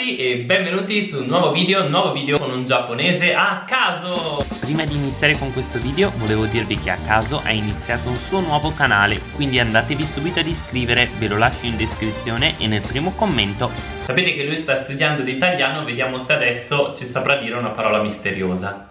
ragazzi e benvenuti su un nuovo video, un nuovo video con un giapponese a caso. Prima di iniziare con questo video volevo dirvi che a caso ha iniziato un suo nuovo canale Quindi andatevi subito ad iscrivere, ve lo lascio in descrizione e nel primo commento. Sapete che lui sta studiando di italiano, vediamo se adesso ci saprà dire una parola misteriosa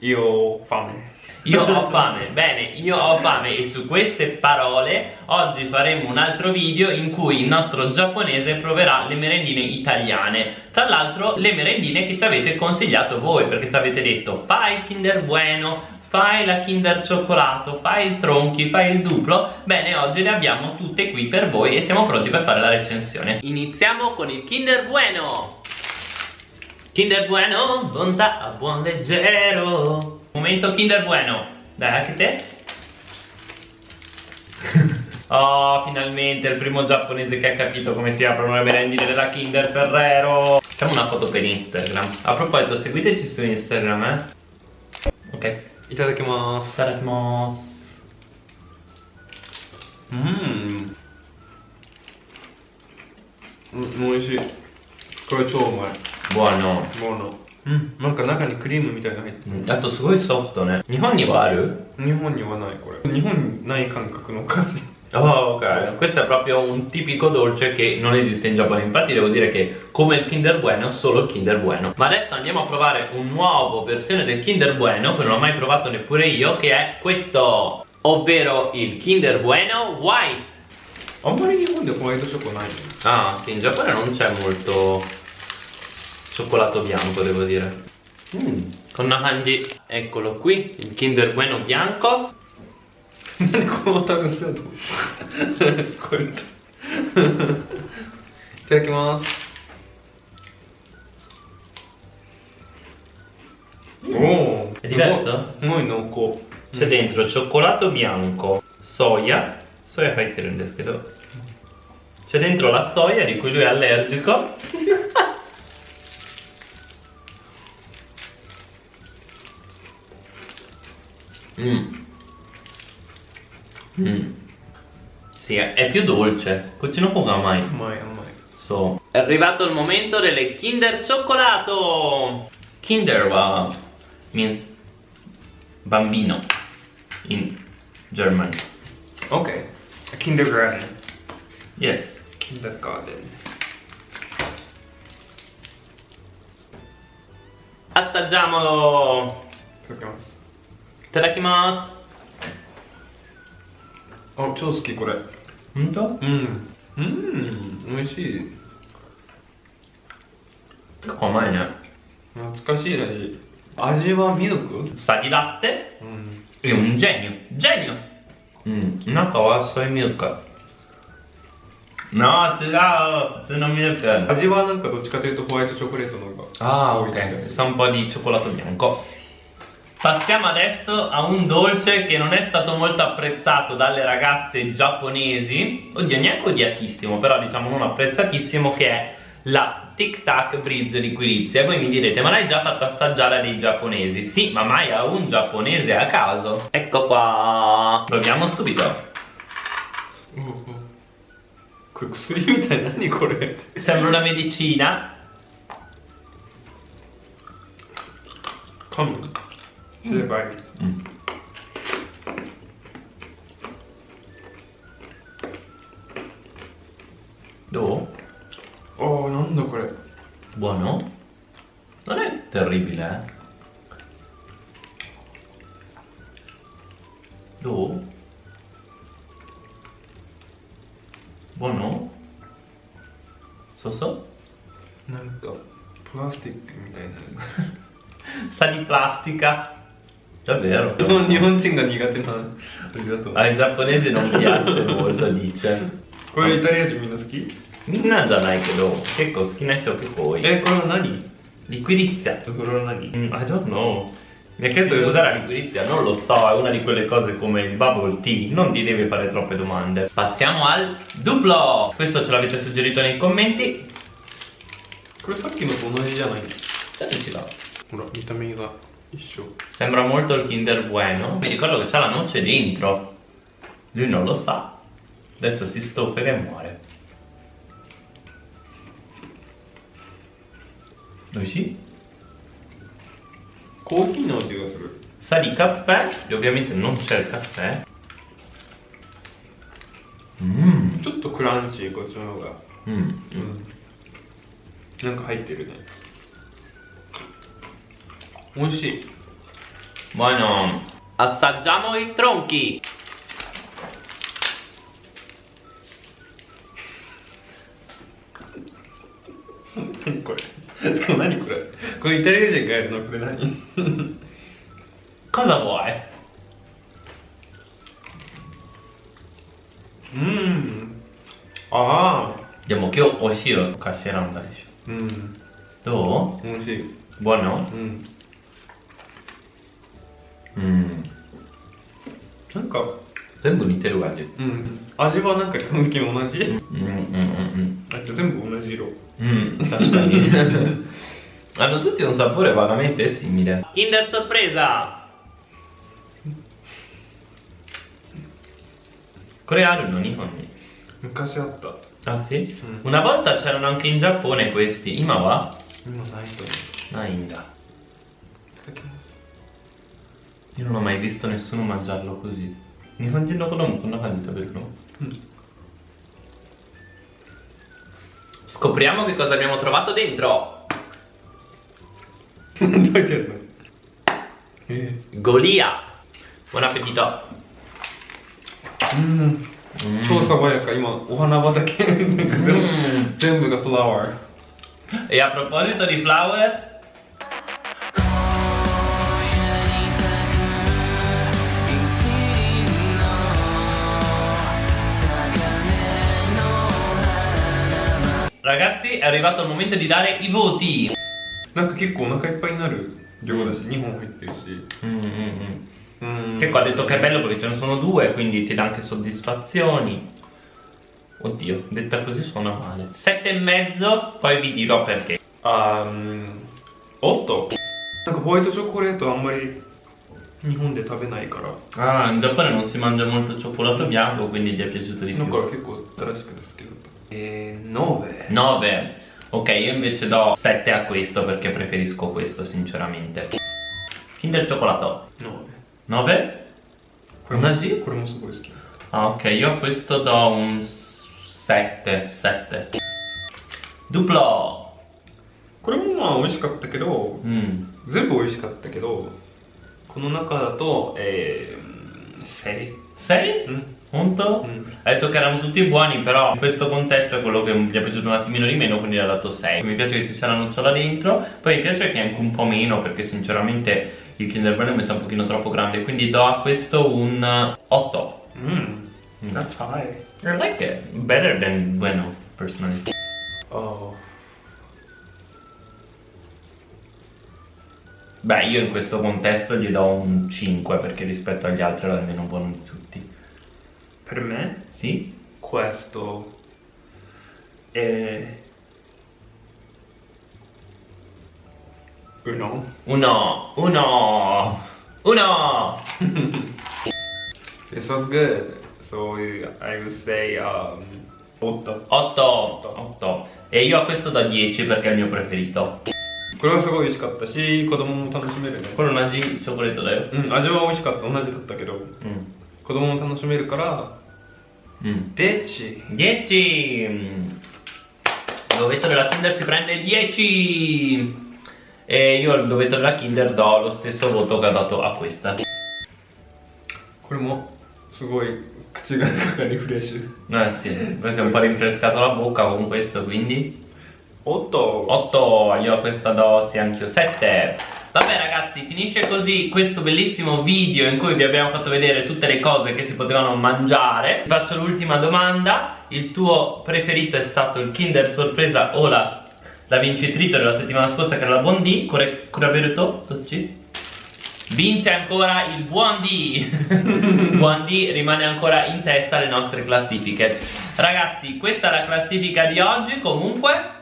Io ho fame. Io ho fame, bene, io ho fame e su queste parole oggi faremo un altro video in cui il nostro giapponese proverà le merendine italiane. Tra l'altro le merendine che ci avete consigliato voi perché ci avete detto fai il Kinder Bueno, fai la Kinder Cioccolato, fai il Tronchi, fai il Duplo. Bene, oggi le abbiamo tutte qui per voi e siamo pronti per fare la recensione. Iniziamo con il Kinder Bueno Kinder Bueno, bontà a buon leggero Momento Kinder Bueno Dai, anche te Oh, finalmente il primo giapponese che ha capito come si aprono le merendine della Kinder Ferrero Facciamo una foto per Instagram A proposito, seguiteci su Instagram, eh Ok いただきます。 Saremo うん。うん、美味しい。これ超うまい。 Buono もの。うんなんか中にクリームみたいなの入ってる。あとすごいソフトね日本にはある日本にはないこれ。日本にない感覚のお菓子。 Oh ok, questo è proprio un tipico dolce che non esiste in Giappone Infatti devo dire che come il Kinder Bueno, solo il Kinder Bueno Ma adesso andiamo a provare un nuovo versione del Kinder Bueno Che non ho mai provato neppure io Che è questo Ovvero il Kinder Bueno White あんまり日本でホワイトチョコない。 Ah sì, in Giappone non c'è molto cioccolato bianco devo dire mm. con una Nahanji eccolo qui il Kinder Bueno bianco Itadakimasu Oh, mm. è diverso? Noi non co. C'è dentro cioccolato bianco, soia, soia fai te rendeskedo. C'è dentro la soia di cui lui è allergico. Mm. Mm. Sì, è più dolce. Cucino con mai. Mai, mai. So. È arrivato il momento delle Kinder cioccolato. Kinder wow. means bambino in German. Ok. A kindergarten. Yes. Kindergarten. Assaggiamolo. Proviamo. ただきます。あ超好きこれ。本当？うん。うん美味しい。結構甘いね。懐かしい味味はミルク？サギだって？うん、うん、じゃいによじゃいにうん。中はそういうミルク。なあ違う。普通のミルク。味はなんかどっちかというとホワイトチョコレートの方がああ多いねサンパニーチョコラートにゃんこ Passiamo adesso a un dolce che non è stato molto apprezzato dalle ragazze giapponesi Oddio, neanche odiatissimo, però diciamo non apprezzatissimo Che è la Tic Tac Brizzo di Quirizia Voi mi direte, ma l'hai già fatto assaggiare dei giapponesi? Sì, ma mai a un giapponese a caso? Ecco qua Proviamo subito Sembra una medicina Come? むすればいい。 Mm. Do? ああ、なんだこれ。 Buono? Non è terribile, eh? Do? Buono? So so? なんか、プラスティックみたいな。 Sa di plastica? Davvero? 日本日本 人が苦手な味だと。 Ai giapponesi non piace molto, dice. これイタリア人みんな好き Minna già dai che do. Che cosa? Chi ne che poi? え、これは何 Liquirizia. これは何 Mm, I don't know. Mi ha chiesto di usare la liquirizia, non lo so, è una di quelle cose come il bubble tea, non ti devi fare troppe domande. Passiamo al duplo! Questo ce l'avete suggerito nei commenti. これさっきのと同じじゃない Dateci là. ほら、見た目が一緒。 Sembra molto il Kinder Bueno. Mi ricordo che c'ha la noce dentro. Lui non lo sa. Adesso si stoffa e muore. Noi sì. Cookie Sa di caffè, e ovviamente non c'è il caffè. Mm. Tutto crunchy, こっちの方が。うん。うん。なんか入ってるね。美味しい。これ。イタリア人うん。ああ。でも今日美味しいよカんだでしょ。うどう？美味しい。うん。Mm. なんか全部似てる味。うん味はなんか基本的に同じ、Mm, mm, mm, あと全部同じ色 mm. Mm, 確かに Hanno tutti un sapore vagamente simile. Kinder sorpresa! これあるの日本に昔あった Ah sì? Mm. Una volta c'erano anche in Giappone questi, 今は今ないと Io non ho mai visto nessuno mangiarlo così. 日本人の子供こんな感じで食べるの Scopriamo che cosa abbiamo trovato dentro. どうやってやるのえ Golia. Buon appetito. うん Mm. 超爽やか今お花畑なんか全部,、 Mm. 全部がフラワー E a proposito di flower, Ragazzi è arrivato il momento di dare i voti. Che qua mm, mm, mm. ha detto che è bello perché ce ne sono due quindi ti dà anche soddisfazioni. Oddio detta così suona male. Sette e mezzo poi vi dirò perché. Um, 8なんかホワイトチョコレートあんまり日本で食べないから ah in Giappone non si mangia molto cioccolato bianco quindi gli è piaciuto di più. だから結構新しくですけど9 9. Ok, io invece do 7 a questo perché preferisco questo, sinceramente. Kinder cioccolato. 9 9? これも Una G? これもすごい好き Ah, ok, io a questo do un 7. 7. Duplo. これもまあ美味しかったけど Mm. 全部美味しかったけどこの中だとえー、6 6? うん Punto? Mm. Ha detto che erano tutti buoni però in questo contesto è quello che gli è piaciuto un attimino di meno quindi gli ha dato 6 Mi piace che ci sia la nocciola dentro Poi mi piace che anche un po' meno perché sinceramente il Kinder Bueno mi sa un pochino troppo grande Quindi do a questo un 8 mm. That's high. I like it. Better than Bueno personally. Oh. Beh, io in questo contesto gli do un 5 perché rispetto agli altri era il meno buono di tutti. Per me Sì? questo è uno Uno, uno, uno! This was good so I would say um, 8 8, 8. E io a questo do 10 perché è il mio preferito. これはすごい美味しかったし子供も楽しめるね Quello una G cioccolato da io. うん味は美味しかった同じだったけど Mm. 子供も楽しめるから Mm. 10 10! Mm. Il dovetto della Kinder si prende 10! E io al dovetto della Kinder do lo stesso voto che ho dato a questa. これもすごい口が中がリフレッシュ Eh sì, poi si è un po' rinfrescato la bocca con questo, quindi 8 8, io a questa do sì anch'io 7 Vabbè ragazzi, finisce così questo bellissimo video in cui vi abbiamo fatto vedere tutte le cose che si potevano mangiare Ti faccio l'ultima domanda Il tuo preferito è stato il Kinder Sorpresa o la, la vincitrice della settimana scorsa che era la Bondi Kore, Kuraberuto? Tocci? Vince ancora il buon D Buon D rimane ancora in testa alle nostre classifiche Ragazzi, questa è la classifica di oggi Comunque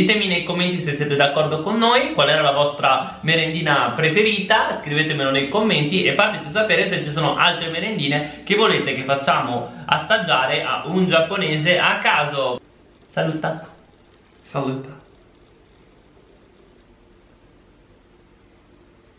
ditemi nei commenti se siete d'accordo con noi qual era la vostra merendina preferita scrivetemelo nei commenti e fateci sapere se ci sono altre merendine che volete che facciamo assaggiare a un giapponese a caso saluta Saluta.